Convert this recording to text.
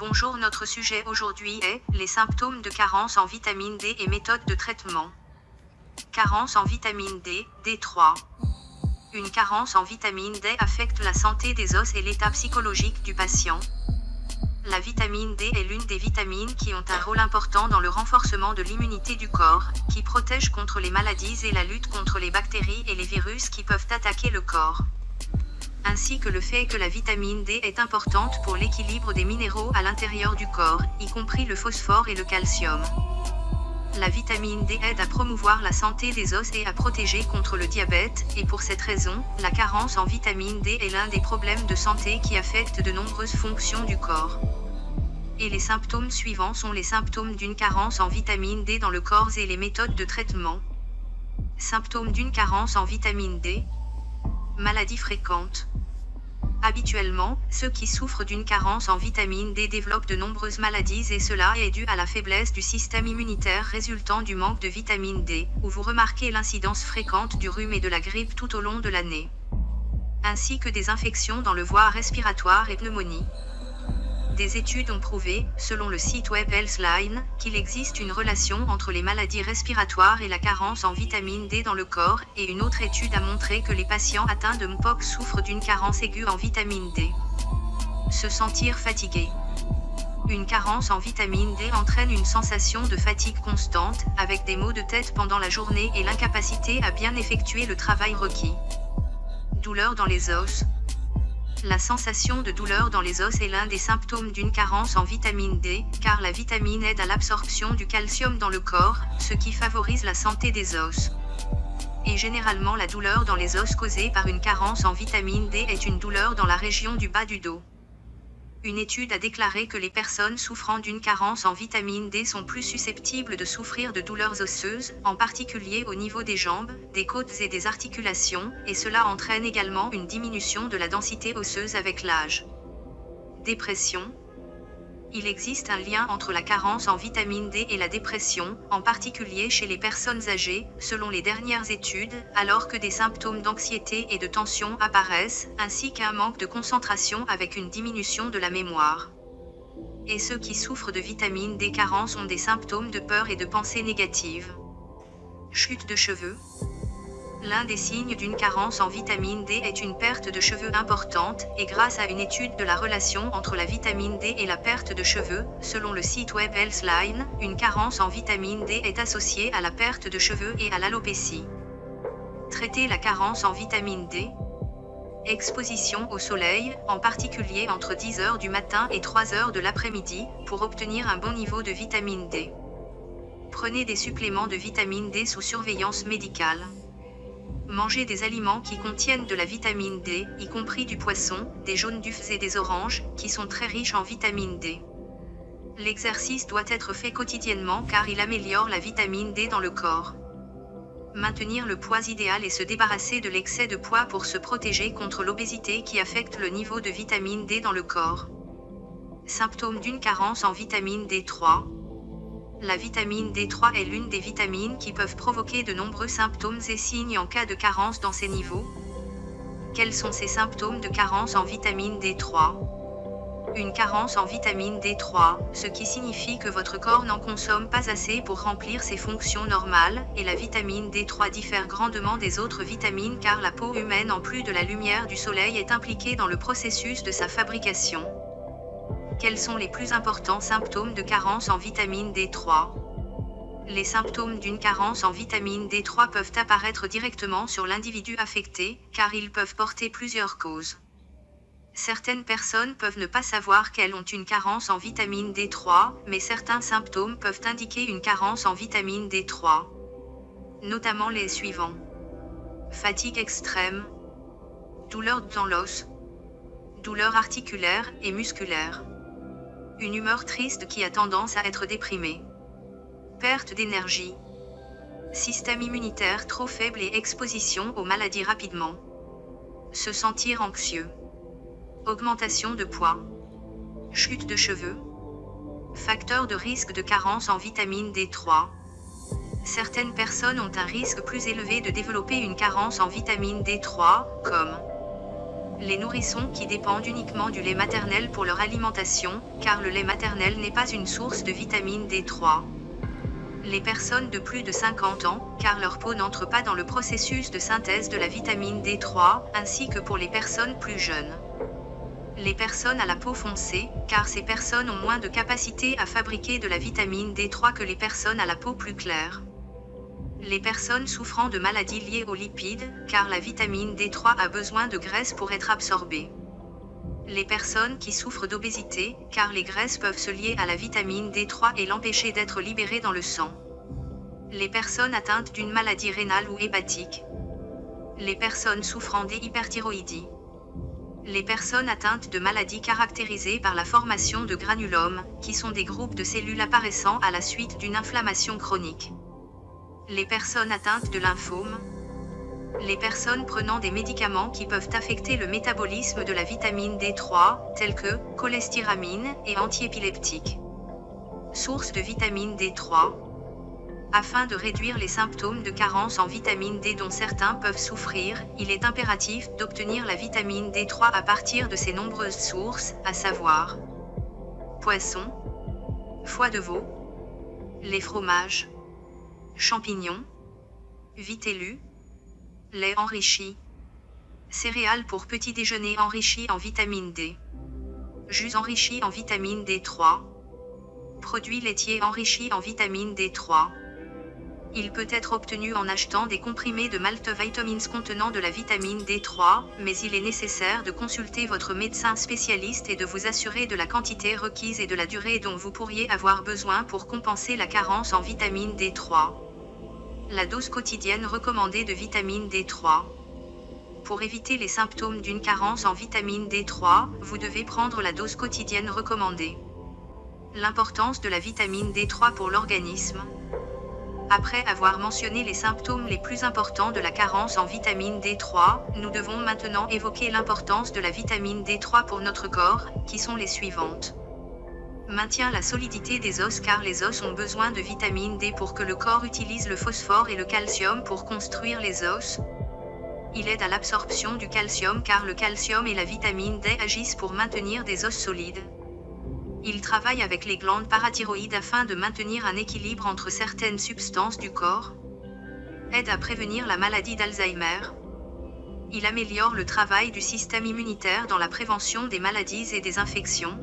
Bonjour, notre sujet aujourd'hui est les symptômes de carence en vitamine D et méthodes de traitement. Carence en vitamine D, D3. Une carence en vitamine D affecte la santé des os et l'état psychologique du patient. La vitamine D est l'une des vitamines qui ont un rôle important dans le renforcement de l'immunité du corps, qui protège contre les maladies et la lutte contre les bactéries et les virus qui peuvent attaquer le corps ainsi que le fait que la vitamine D est importante pour l'équilibre des minéraux à l'intérieur du corps, y compris le phosphore et le calcium. La vitamine D aide à promouvoir la santé des os et à protéger contre le diabète, et pour cette raison, la carence en vitamine D est l'un des problèmes de santé qui affectent de nombreuses fonctions du corps. Et les symptômes suivants sont les symptômes d'une carence en vitamine D dans le corps et les méthodes de traitement. Symptômes d'une carence en vitamine D. Maladies fréquentes. Habituellement, ceux qui souffrent d'une carence en vitamine D développent de nombreuses maladies et cela est dû à la faiblesse du système immunitaire résultant du manque de vitamine D, où vous remarquez l'incidence fréquente du rhume et de la grippe tout au long de l'année. Ainsi que des infections dans le voie respiratoire et pneumonie. Des études ont prouvé, selon le site web Healthline, qu'il existe une relation entre les maladies respiratoires et la carence en vitamine D dans le corps, et une autre étude a montré que les patients atteints de MPOX souffrent d'une carence aiguë en vitamine D. Se sentir fatigué. Une carence en vitamine D entraîne une sensation de fatigue constante, avec des maux de tête pendant la journée et l'incapacité à bien effectuer le travail requis. Douleur dans les os, la sensation de douleur dans les os est l'un des symptômes d'une carence en vitamine D, car la vitamine aide à l'absorption du calcium dans le corps, ce qui favorise la santé des os. Et généralement la douleur dans les os causée par une carence en vitamine D est une douleur dans la région du bas du dos. Une étude a déclaré que les personnes souffrant d'une carence en vitamine D sont plus susceptibles de souffrir de douleurs osseuses, en particulier au niveau des jambes, des côtes et des articulations, et cela entraîne également une diminution de la densité osseuse avec l'âge. Dépression, il existe un lien entre la carence en vitamine D et la dépression, en particulier chez les personnes âgées, selon les dernières études, alors que des symptômes d'anxiété et de tension apparaissent, ainsi qu'un manque de concentration avec une diminution de la mémoire. Et ceux qui souffrent de vitamine D carence ont des symptômes de peur et de pensée négatives. Chute de cheveux, L'un des signes d'une carence en vitamine D est une perte de cheveux importante, et grâce à une étude de la relation entre la vitamine D et la perte de cheveux, selon le site web Healthline, une carence en vitamine D est associée à la perte de cheveux et à l'alopécie. Traiter la carence en vitamine D. Exposition au soleil, en particulier entre 10h du matin et 3h de l'après-midi, pour obtenir un bon niveau de vitamine D. Prenez des suppléments de vitamine D sous surveillance médicale. Mangez des aliments qui contiennent de la vitamine D, y compris du poisson, des jaunes d'œufs et des oranges, qui sont très riches en vitamine D. L'exercice doit être fait quotidiennement car il améliore la vitamine D dans le corps. Maintenir le poids idéal et se débarrasser de l'excès de poids pour se protéger contre l'obésité qui affecte le niveau de vitamine D dans le corps. Symptômes d'une carence en vitamine D3, la vitamine D3 est l'une des vitamines qui peuvent provoquer de nombreux symptômes et signes en cas de carence dans ces niveaux. Quels sont ces symptômes de carence en vitamine D3 Une carence en vitamine D3, ce qui signifie que votre corps n'en consomme pas assez pour remplir ses fonctions normales, et la vitamine D3 diffère grandement des autres vitamines car la peau humaine en plus de la lumière du soleil est impliquée dans le processus de sa fabrication. Quels sont les plus importants symptômes de carence en vitamine D3 Les symptômes d'une carence en vitamine D3 peuvent apparaître directement sur l'individu affecté, car ils peuvent porter plusieurs causes. Certaines personnes peuvent ne pas savoir qu'elles ont une carence en vitamine D3, mais certains symptômes peuvent indiquer une carence en vitamine D3. Notamment les suivants. Fatigue extrême. Douleur dans l'os. Douleur articulaire et musculaire. Une humeur triste qui a tendance à être déprimée. Perte d'énergie. Système immunitaire trop faible et exposition aux maladies rapidement. Se sentir anxieux. Augmentation de poids. Chute de cheveux. Facteur de risque de carence en vitamine D3. Certaines personnes ont un risque plus élevé de développer une carence en vitamine D3, comme Les nourrissons qui dépendent uniquement du lait maternel pour leur alimentation, car le lait maternel n'est pas une source de vitamine D3. Les personnes de plus de 50 ans, car leur peau n'entre pas dans le processus de synthèse de la vitamine D3, ainsi que pour les personnes plus jeunes. Les personnes à la peau foncée, car ces personnes ont moins de capacité à fabriquer de la vitamine D3 que les personnes à la peau plus claire. Les personnes souffrant de maladies liées aux lipides, car la vitamine D3 a besoin de graisse pour être absorbée. Les personnes qui souffrent d'obésité, car les graisses peuvent se lier à la vitamine D3 et l'empêcher d'être libérée dans le sang. Les personnes atteintes d'une maladie rénale ou hépatique. Les personnes souffrant d'hyperthyroïdie les personnes atteintes de maladies caractérisées par la formation de granulomes, qui sont des groupes de cellules apparaissant à la suite d'une inflammation chronique. Les personnes atteintes de lymphome. Les personnes prenant des médicaments qui peuvent affecter le métabolisme de la vitamine D3, tels que cholestéramine et antiépileptiques. Source de vitamine D3, afin de réduire les symptômes de carence en vitamine D dont certains peuvent souffrir, il est impératif d'obtenir la vitamine D3 à partir de ces nombreuses sources, à savoir poisson, foie de veau, les fromages, champignons, vitellus, lait enrichi, céréales pour petit déjeuner enrichi en vitamine D, jus enrichi en vitamine D3, produits laitiers enrichis en vitamine D3. Il peut être obtenu en achetant des comprimés de multivitamins contenant de la vitamine D3, mais il est nécessaire de consulter votre médecin spécialiste et de vous assurer de la quantité requise et de la durée dont vous pourriez avoir besoin pour compenser la carence en vitamine D3. La dose quotidienne recommandée de vitamine D3. Pour éviter les symptômes d'une carence en vitamine D3, vous devez prendre la dose quotidienne recommandée. L'importance de la vitamine D3 pour l'organisme. Après avoir mentionné les symptômes les plus importants de la carence en vitamine D3, nous devons maintenant évoquer l'importance de la vitamine D3 pour notre corps, qui sont les suivantes. Maintient la solidité des os car les os ont besoin de vitamine D pour que le corps utilise le phosphore et le calcium pour construire les os. Il aide à l'absorption du calcium car le calcium et la vitamine D agissent pour maintenir des os solides. Il travaille avec les glandes parathyroïdes afin de maintenir un équilibre entre certaines substances du corps. Aide à prévenir la maladie d'Alzheimer. Il améliore le travail du système immunitaire dans la prévention des maladies et des infections.